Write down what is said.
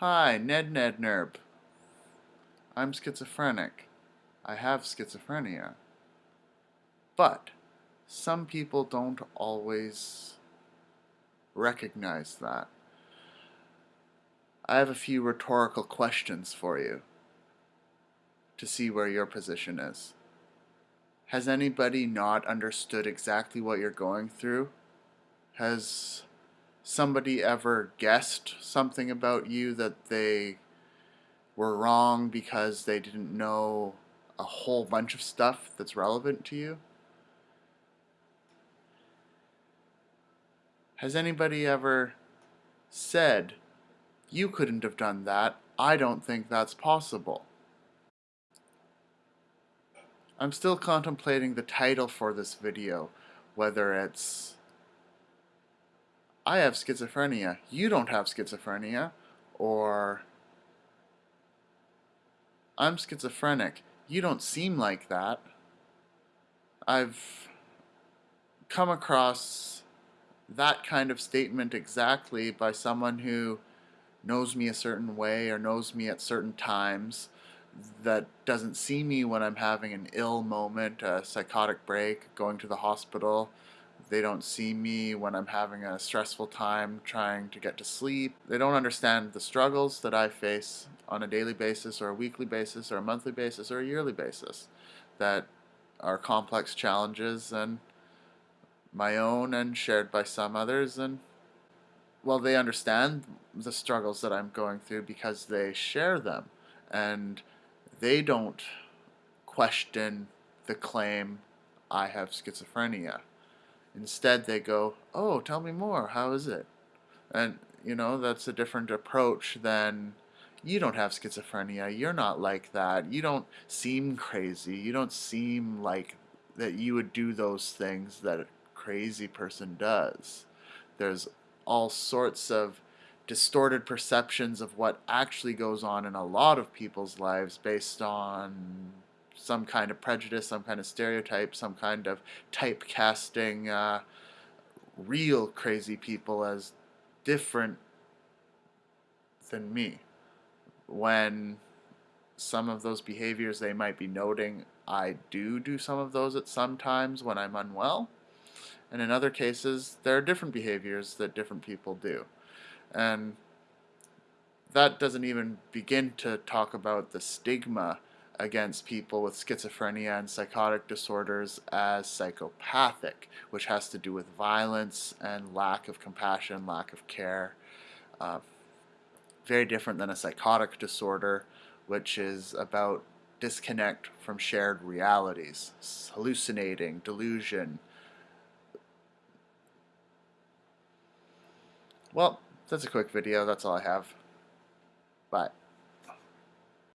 Hi, Ned Ned Nerb. I'm schizophrenic. I have schizophrenia. But some people don't always recognize that. I have a few rhetorical questions for you to see where your position is. Has anybody not understood exactly what you're going through? Has somebody ever guessed something about you that they were wrong because they didn't know a whole bunch of stuff that's relevant to you? Has anybody ever said, you couldn't have done that, I don't think that's possible? I'm still contemplating the title for this video, whether it's I have schizophrenia, you don't have schizophrenia, or I'm schizophrenic, you don't seem like that. I've come across that kind of statement exactly by someone who knows me a certain way or knows me at certain times that doesn't see me when I'm having an ill moment, a psychotic break, going to the hospital, they don't see me when I'm having a stressful time trying to get to sleep. They don't understand the struggles that I face on a daily basis or a weekly basis or a monthly basis or a yearly basis that are complex challenges and my own and shared by some others and well they understand the struggles that I'm going through because they share them and they don't question the claim I have schizophrenia. Instead, they go, oh, tell me more. How is it? And, you know, that's a different approach than you don't have schizophrenia. You're not like that. You don't seem crazy. You don't seem like that you would do those things that a crazy person does. There's all sorts of distorted perceptions of what actually goes on in a lot of people's lives based on some kind of prejudice, some kind of stereotype, some kind of typecasting uh, real crazy people as different than me. When some of those behaviors they might be noting, I do do some of those at some times when I'm unwell. And in other cases, there are different behaviors that different people do. And that doesn't even begin to talk about the stigma against people with schizophrenia and psychotic disorders as psychopathic, which has to do with violence and lack of compassion, lack of care. Uh, very different than a psychotic disorder, which is about disconnect from shared realities, hallucinating, delusion. Well, that's a quick video. That's all I have. Bye.